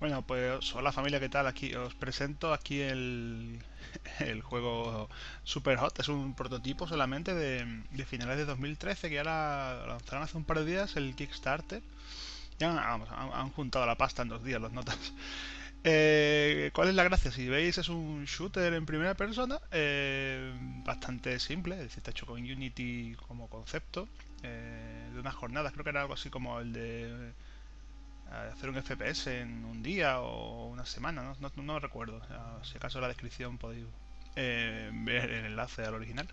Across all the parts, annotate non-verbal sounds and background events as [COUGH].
Bueno, pues hola familia, ¿qué tal? Aquí os presento aquí el, [LAUGHS] el juego Super Hot. Es un prototipo solamente de, finales de 2013 que ahora lanzaron hace un par de días el Kickstarter. Ya han, han juntado la pasta en dos días los notas. Eh, ¿Cuál es la gracia? Si veis es un shooter en primera persona, eh, bastante simple, es decir, está hecho con Unity como concepto, eh, de unas jornadas, creo que era algo así como el de eh, hacer un FPS en un día o una semana, no, recuerdo, si acaso en la descripción podéis ver el enlace al original.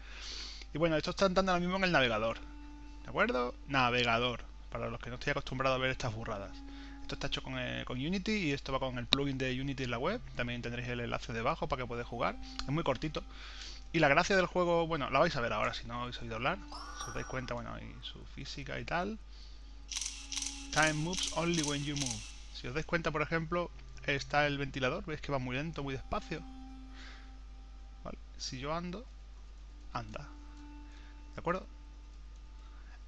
Y bueno, esto está andando ahora mismo en el navegador, ¿de acuerdo? Navegador, para los que no estoy acostumbrados a ver estas burradas. Esto está hecho con, eh, con, Unity y esto va con el plugin de Unity en la web. También tendréis el enlace debajo para que podáis jugar. Es muy cortito. Y la gracia del juego, bueno, la vais a ver ahora si no habéis oído hablar. Si os dais cuenta, bueno, y su física y tal. Time moves only when you move. Si os dais cuenta, por ejemplo, está el ventilador. ¿Veis que va muy lento, muy despacio? ¿Vale? Si yo ando, anda. ¿De acuerdo?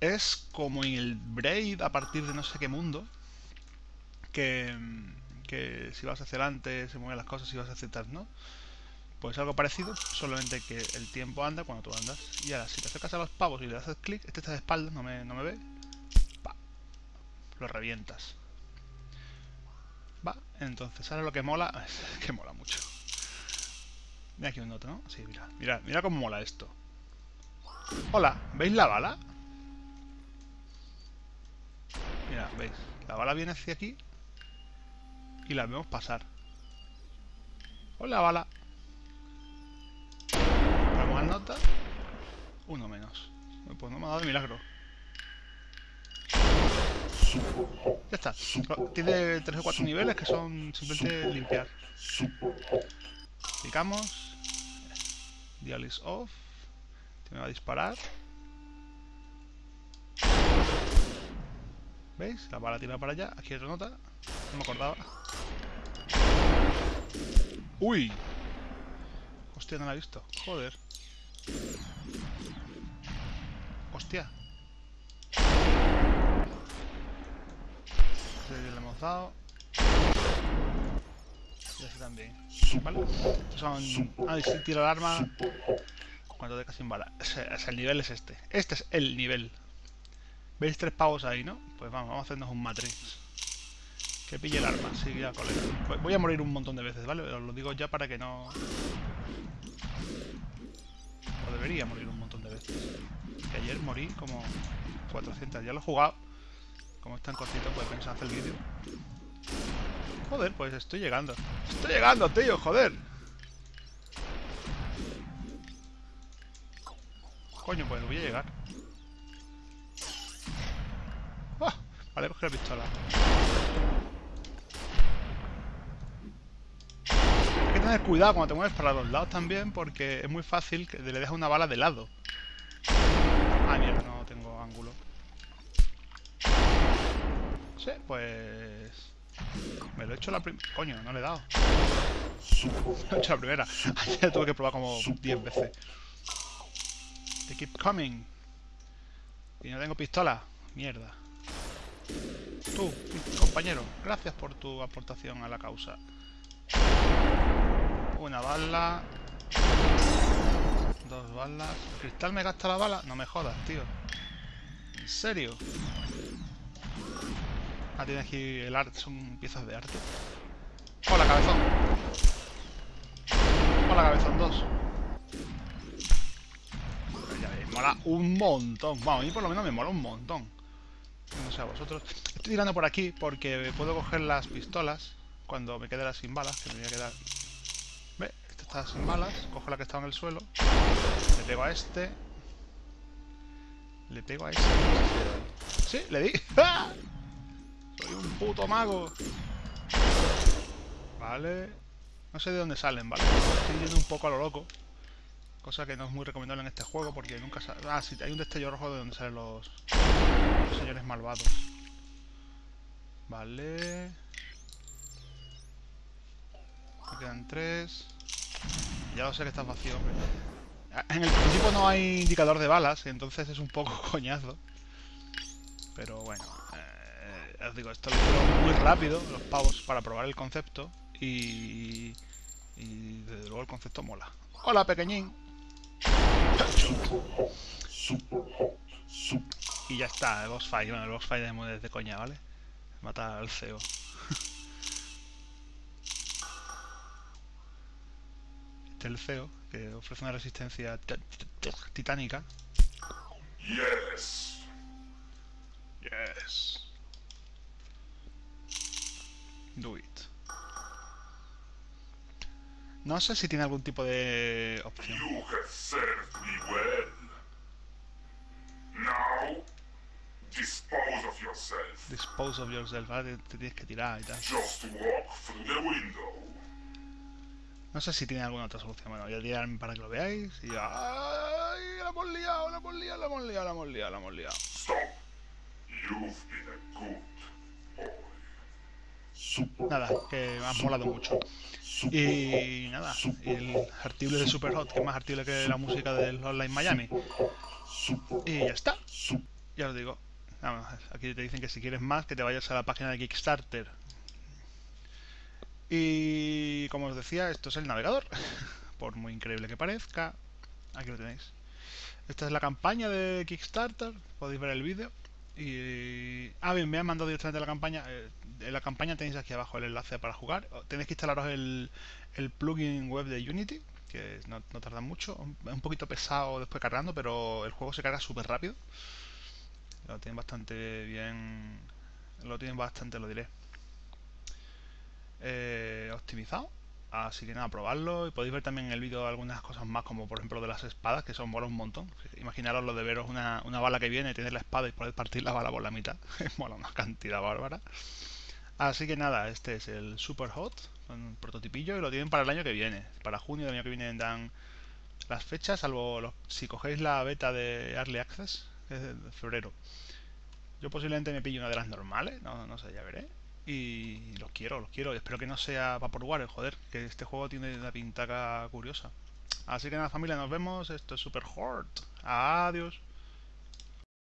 Es como en el Braid a partir de no sé qué mundo que, si vas hacia adelante se mueven las cosas, si vas hacia atrás no. Pues algo parecido, solamente que el tiempo anda cuando tú andas. Y ahora, si te acercas a los pavos y le haces clic, este está de espaldas, no me, no me ve, pa, lo revientas. Va, entonces ahora lo que mola, [LAUGHS] es que mola mucho. Mira aquí un otro, ¿no? Sí, mira, mira, mira cómo mola esto. Hola, ¿veis la bala? Mira, ¿veis? La bala viene hacia aquí y la vemos pasar. Hola, bala. Vamos a nota. Uno menos. Pues no me ha dado milagro. Ya está. Tiene tres o cuatro niveles que son simplemente limpiar. Clicamos. Dial is off. Me va a disparar. ¿Veis? La bala tira para allá. Aquí otra nota. No me acordaba. ¡Uy! Hostia, no la he visto. Joder. Hostia. Le hemos dado. Y así también. ¿Vale? Son... Ah, tiro el arma... Cuando deja sin bala. O sea, el nivel es este. Este es el nivel. ¿Veis tres pavos ahí, no? Pues vamos, vamos a hacernos un matrix. Que pille el arma, sí, ya, colega. Voy a morir un montón de veces, ¿vale? Os lo digo ya para que no... O debería morir un montón de veces. Que ayer morí como 400. Ya lo he jugado. Como es tan cortito, pues pensar hacer el vídeo. Joder, pues estoy llegando. ¡Estoy llegando, tío! ¡Joder! Coño, pues voy a llegar. ¡Ah! Vale, coger la pistola. Tener cuidado cuando te mueves para los lados también, porque es muy fácil que le dejes una bala de lado. Ah, mierda, no tengo ángulo. Sí, pues... Me lo he hecho la primera... Coño, no le he dado. Me [LAUGHS] lo he hecho la primera. [LAUGHS] Ayer tuve que probar como 10 veces. Te keep coming. Y no tengo pistola. Mierda. Tú, compañero, gracias por tu aportación a la causa. Una bala. Dos balas. ¿El cristal me gasta la bala? No me jodas, tío. ¿En serio? Ah, tiene aquí el arte. Son piezas de arte. Hola, cabezón. Hola, cabezón 2. Ya mola un montón. Vamos, a mí por lo menos me mola un montón. No sé a vosotros. Estoy tirando por aquí porque puedo coger las pistolas cuando me quede sin balas, que me voy a quedar está sin balas, cojo la que está en el suelo, le pego a este, le pego a este. Sí, le di. [LAUGHS] ¡Ah! Soy un puto mago. Vale. No sé de dónde salen, ¿vale? Estoy yendo un poco a lo loco. Cosa que no es muy recomendable en este juego porque nunca sale... Ah, sí, hay un destello rojo de donde salen los, los señores malvados. Vale. Me quedan tres. Ya lo sé que está vacío, hombre. En el prototipo no hay indicador de balas, entonces es un poco [LAUGHS] coñazo. Pero bueno, eh, os digo, esto lo hicieron muy rápido, los pavos, para probar el concepto y, y desde luego el concepto mola. Hola, pequeñín. Y ya está, el boss fight. Bueno, el boss fight es de coña, ¿vale? Mata al CEO. [LAUGHS] El CEO, que ofrece una resistencia titánica. Yes. Yes. Do it. No sé si tiene algún tipo de opción. You have served me well. Now, dispose of yourself. Dispose of yourself, ¿vale? Te tienes que tirar y tal. Just walk through the window. No sé si tiene alguna otra solución. Bueno, voy a tirarme para que lo veáis. Y ¡Ay! La hemos liado, la hemos liado, la hemos liado, la hemos liado, la hemos liado. Stop. You've been a good boy. Nada, que me ha molado mucho. Y nada, y el artible de Superhot, que es más artible que la música del Online Miami. Y ya está. Ya os digo. Aquí te dicen que si quieres más, que te vayas a la página de Kickstarter. Y como os decía, esto es el navegador. [LAUGHS] Por muy increíble que parezca. Aquí lo tenéis. Esta es la campaña de Kickstarter. Podéis ver el vídeo. Y... Ah, bien, me han mandado directamente la campaña. Eh, en la campaña tenéis aquí abajo el enlace para jugar. Tenéis que instalaros el, plugin web de Unity, que no, no tarda mucho. Es un poquito pesado después cargando, pero el juego se carga súper rápido. Lo tienen bastante bien. Lo tienen bastante, lo diré. Eh, optimizado. Así que nada, probarlo y podéis ver también en el vídeo algunas cosas más, como por ejemplo de las espadas, que son mola un montón. Imaginaros lo de veros una, una bala que viene, tener la espada y poder partir la bala por la mitad. [LAUGHS] mola una cantidad bárbara. Así que nada, este es el Super Hot, un prototipillo y lo tienen para el año que viene. Para junio del año que viene dan las fechas, salvo los, si cogéis la beta de Early Access, que es de febrero. Yo posiblemente me pillo una de las normales, no, no sé, ya veré. Y los quiero, los quiero. Espero que no sea Vaporware, joder, que este juego tiene una pintaca curiosa. Así que nada familia, nos vemos. Esto es Super Hort. Adiós.